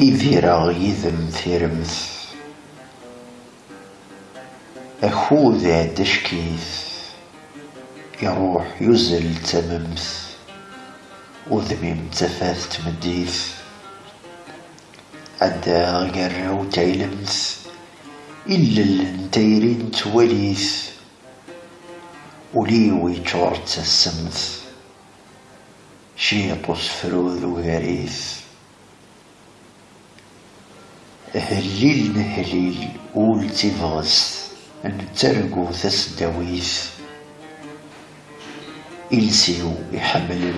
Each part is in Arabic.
إذيرا يذم ثيرمث أخوذ دشكيث يروح يزل تممث وذميم تفاث تمديث عدا غير وتايلمث إلا الانتيرين توليث وليوي تشورت السمث شيطوس فروذ وغريث هليل نهليل ول تيفغس نترقو تسداويث إلسيو يحمل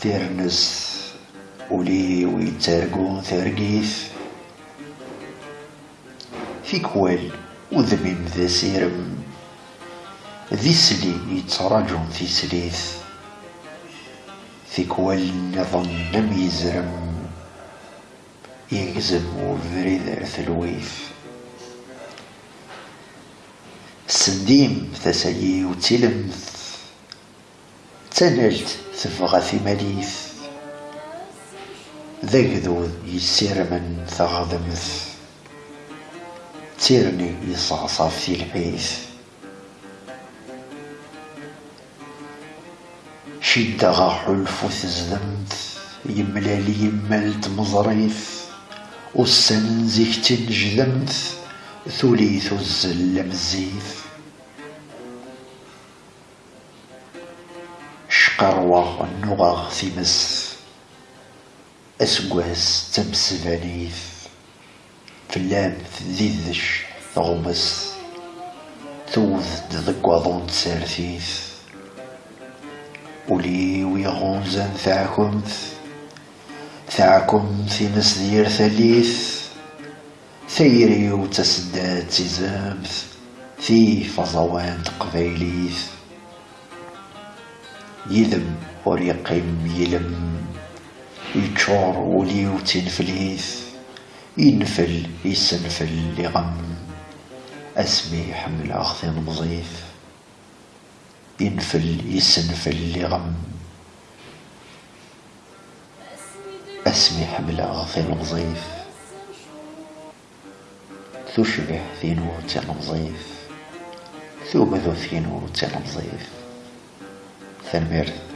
ثيرنس ولي ويترقو ثرقيث في كوال وذميم ذا سيرم ذي سلي يتراجون في سليث في كوال نظن لم يزرم يجزم وفريد ثلويث سنديم ثسيي وتلمث. تنلت تفغى في مليث ذقذو يسير من ثغضمث. تيرني يصعصف في الحيث. شدغا حلف تزدمت يملالي يملت مزريث والسن زيكتن جلمث ثليث الزل مزيث شقروة النغاغ ثمس أسقواس تمسفانيث فلام ذيذش ثغمس ثوذ ذقوضون تسارثيث ولي ثاكم في مسدير ثليث ثيري وتسداد تزامث في فضوان تقبيليث. يذم وريقيم يلم يتشور ولي وتنفليث ينفل يسنفل لغم أسمي حمل أخذ مضيف. ينفل يسنفل لغم. المضيف تشبه في نور المضيف ثوبذ في نور المضيف ثنمرث